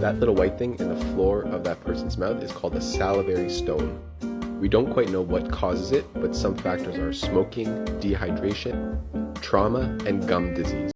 That little white thing in the floor of that person's mouth is called a salivary stone. We don't quite know what causes it, but some factors are smoking, dehydration, trauma, and gum disease.